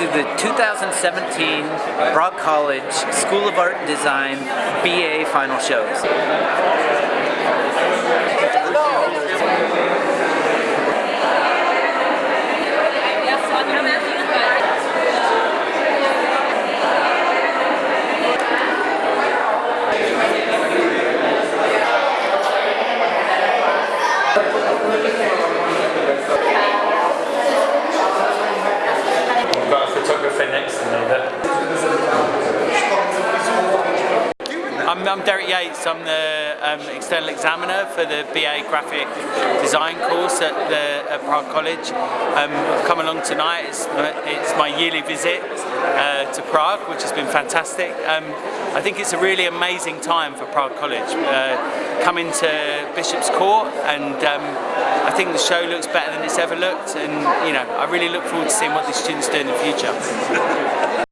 to the 2017 Prague College School of Art and Design BA final shows. I've I'm, I'm Derek Yates, I'm the um, external examiner for the BA Graphic Design course at, the, at Prague College. Um, I've come along tonight, it's, it's my yearly visit uh, to Prague, which has been fantastic. Um, I think it's a really amazing time for Prague College. Uh, coming to Bishop's Court and um, I think the show looks better than it's ever looked and you know I really look forward to seeing what these students do in the future.